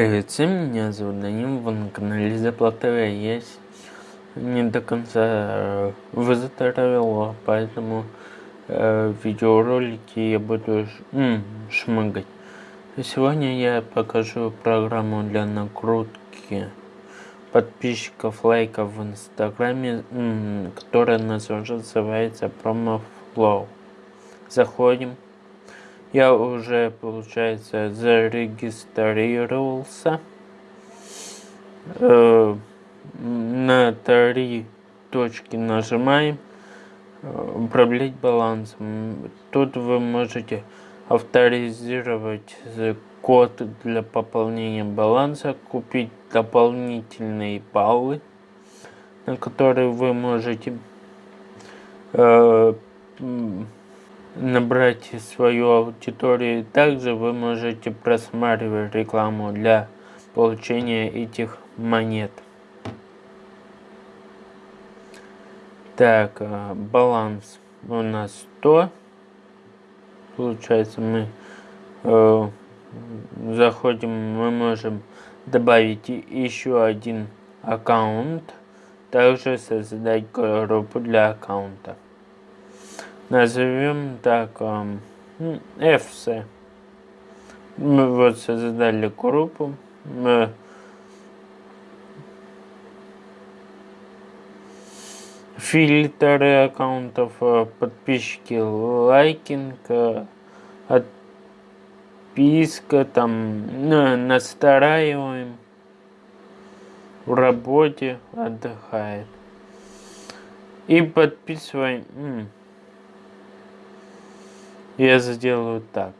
Привет всем, меня зовут Данил, вы на канале Заплатовая есть. Не до конца э, выздоровел, поэтому э, видеоролики я буду ш, шмыгать. Сегодня я покажу программу для накрутки подписчиков, лайков в инстаграме, которая называется PromoFlow. Заходим. Я уже, получается, зарегистрировался. Э, на три точки нажимаем. Управлять балансом. Тут вы можете авторизировать код для пополнения баланса, купить дополнительные баллы, на которые вы можете э, набрать свою аудиторию. Также вы можете просматривать рекламу для получения этих монет. Так, э, баланс у нас 100. Получается, мы э, заходим, мы можем добавить еще один аккаунт. Также создать группу для аккаунта назовем так FC. Мы вот создали группу. Мы фильтры аккаунтов, э, подписчики, лайкинг, э, отписка, там, ну, настраиваем, в работе отдыхает. И подписываем я сделаю так.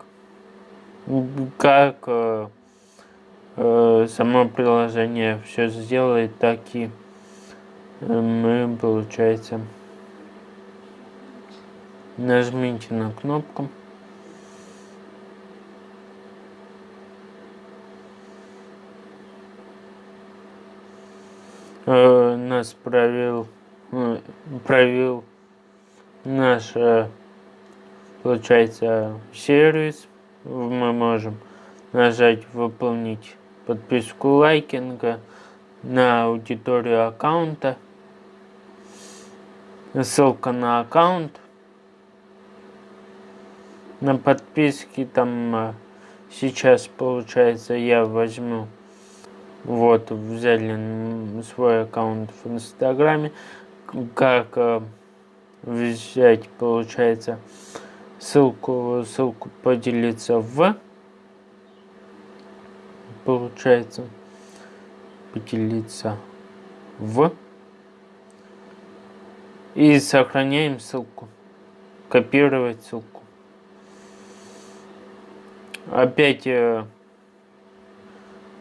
Как э, э, само приложение все сделает, так и э, мы, получается, нажмите на кнопку. Э, нас провел, э, провел наш получается сервис. Мы можем нажать выполнить подписку лайкинга на аудиторию аккаунта. Ссылка на аккаунт. На подписки там а, сейчас получается я возьму вот взяли свой аккаунт в инстаграме как а, взять получается ссылку, ссылку поделиться в, получается, поделиться в, и сохраняем ссылку, копировать ссылку. Опять э,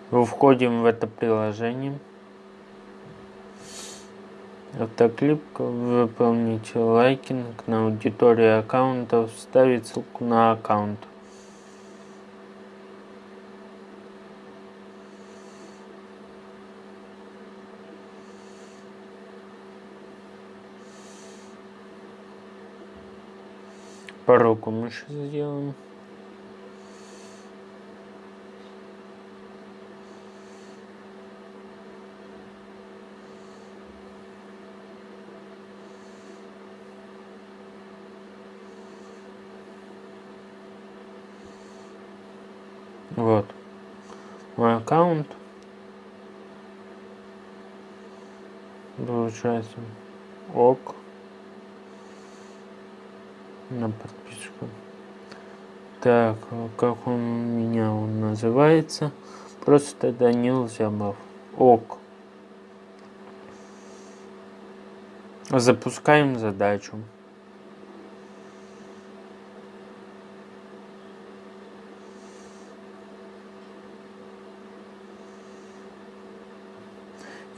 входим в это приложение. Автоклип выполнить лайкинг на аудиторию аккаунта, вставить ссылку на аккаунт. По руку мыши сделаем. Вот. Мой аккаунт. Получается. Ок. На подписку. Так, как он у меня он называется? Просто Данил Зябов. Ок. Запускаем задачу.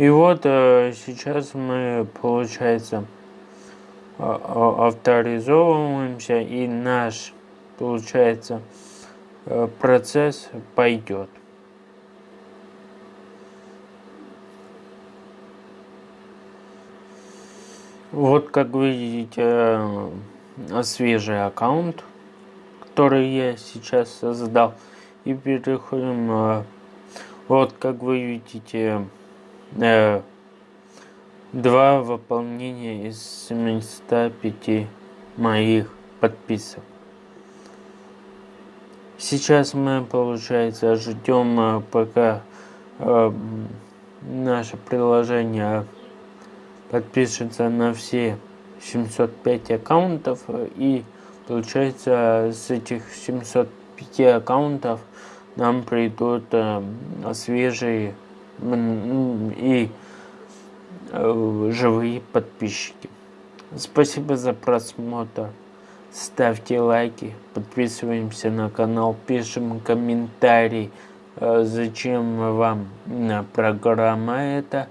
И вот э, сейчас мы, получается, авторизовываемся, и наш, получается, э, процесс пойдет. Вот как видите, э, свежий аккаунт, который я сейчас создал. И переходим Вот, как вы видите, э, два выполнения из 705 моих подписок. Сейчас мы, получается, ждем, э, пока э, наше приложение подпишется на все 705 аккаунтов и получается с этих 705 аккаунтов нам придут э, свежие и э, живые подписчики. Спасибо за просмотр. Ставьте лайки, подписываемся на канал, пишем комментарий, э, зачем вам программа эта.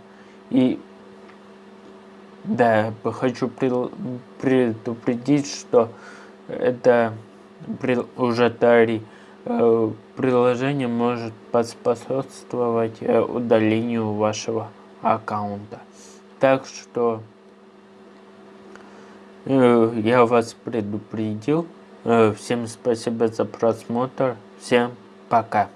И да, хочу предупредить, что это уже Тари э, приложение может поспособствовать э, удалению вашего аккаунта. Так что э, я вас предупредил. Всем спасибо за просмотр. Всем пока.